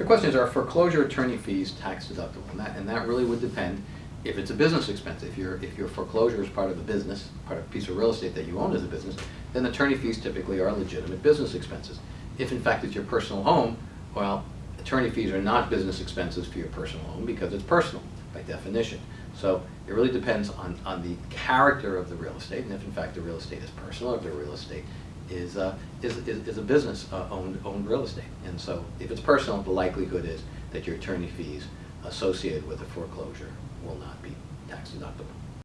The question is, are foreclosure attorney fees tax deductible? And that, and that really would depend if it's a business expense. If your, if your foreclosure is part of a business, part of a piece of real estate that you own as a business, then attorney fees typically are legitimate business expenses. If in fact it's your personal home, well, attorney fees are not business expenses for your personal home because it's personal by definition. So it really depends on, on the character of the real estate, and if in fact the real estate is personal, if the real estate is, uh, is, is, is a business uh, owned, owned real estate. And so if it's personal, the likelihood is that your attorney fees associated with a foreclosure will not be tax deductible.